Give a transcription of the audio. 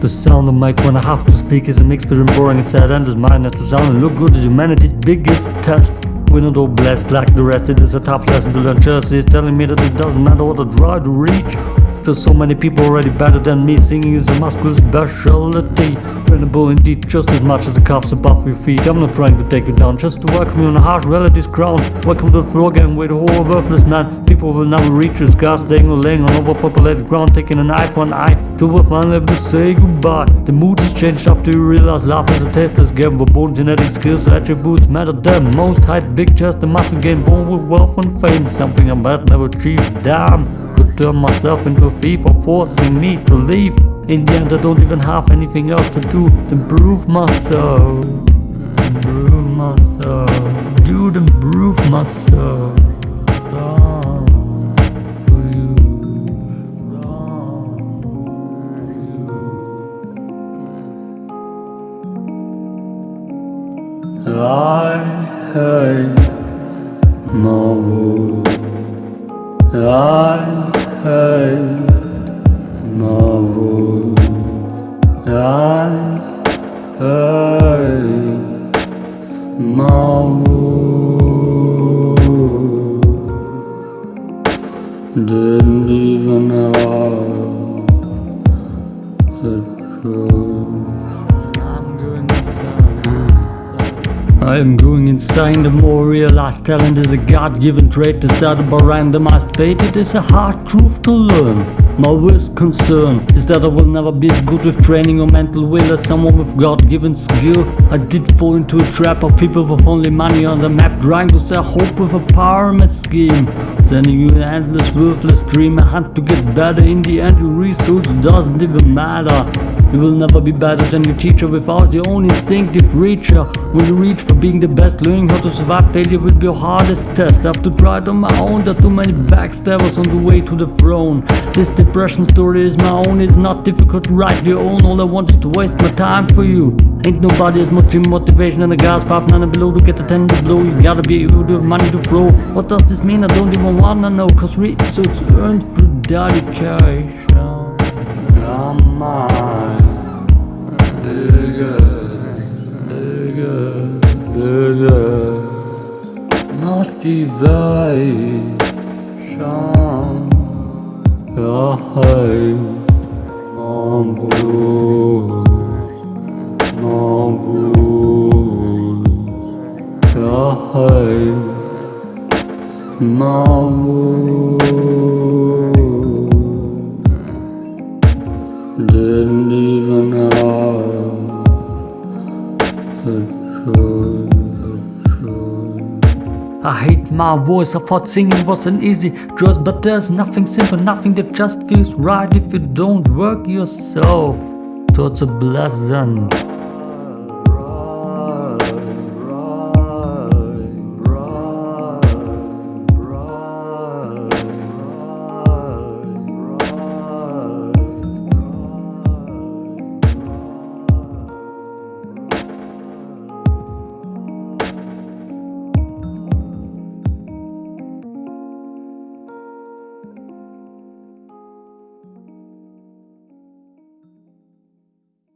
The sound of make when I have to speak is a mix between boring and sad and mine not to sound and look good is humanity's biggest test. We're not all blessed like the rest, it is a tough lesson to learn. Chelsea is telling me that it doesn't matter what I try to reach. There's so many people already better than me, singing is a muscular specialty. Trainable indeed, just as much as the cuffs above your feet. I'm not trying to take you down, just to welcome you on a harsh reality's crown. Welcome to the floor gang where the whole worthless man. People will never reach your scar, staying or laying on overpopulated ground, taking an eye for an eye. Till we finally able to say goodbye. The mood has changed after you realize life is a tasteless game. For born genetic skills, attributes matter the most. Height, big chest, and muscle gain, born with wealth and fame. Something I'm bad never achieve Damn turn myself into a thief or forcing me to leave. In the end I don't even have anything else to do than prove myself. Prove myself. Dude, improve myself. I hate my world. I my world. Didn't I am going insane. The more realized talent is a God-given trait decided by randomized fate It is a hard truth to learn. My worst concern is that I will never be as good with training or mental will as someone with God-given skill. I did fall into a trap of people with only money on the map Trying to sell hope with a pyramid scheme. Sending you an endless worthless dream I hunt to get better. In the end your research doesn't even matter you will never be better than your teacher. Without your own instinctive reacher When you reach for being the best, learning how to survive failure will be your hardest test. I have to try it on my own, there are too many backstabbers on the way to the throne. This depression story is my own, it's not difficult to write your own. All I want is to waste my time for you. Ain't nobody as much in motivation than a gas five nine and below to get the ten to blow. You gotta be able to have money to flow. What does this mean? I don't even wanna know Cause research earned through dedication Hey, mon blues Didn't even have I hate my voice, I thought singing wasn't easy. Choice But there's nothing simple, nothing that just feels right If you don't work yourself. Towards a blessing